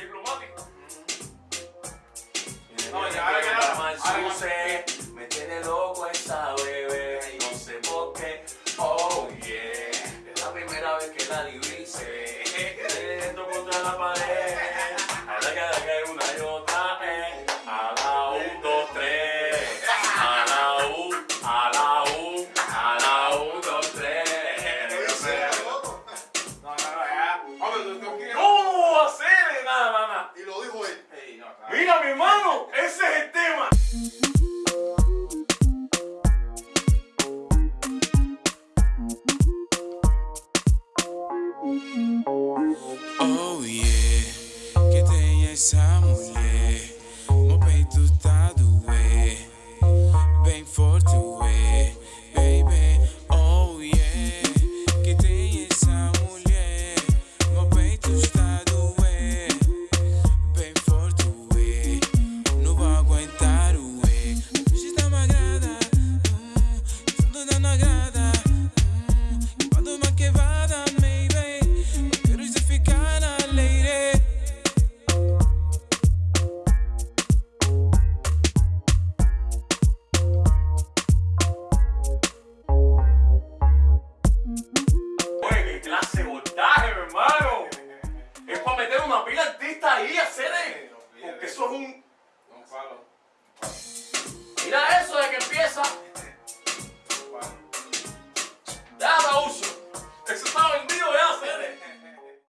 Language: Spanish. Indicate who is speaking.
Speaker 1: diplomático.
Speaker 2: No, ya, ahora que no.
Speaker 3: me tiene loco esa bebé, no sé por qué. Oh yeah, es la primera vez que la divisé. Esto contra la pared. Ahora que que una y otra eh. A la un, dos, tres. A la un, a la un, a la un, dos,
Speaker 4: Y lo dijo él.
Speaker 2: Ey, no, claro.
Speaker 1: Mira, mi hermano, ese es el tema.
Speaker 5: Oh yeah, que tem essa mulher.
Speaker 1: gonna get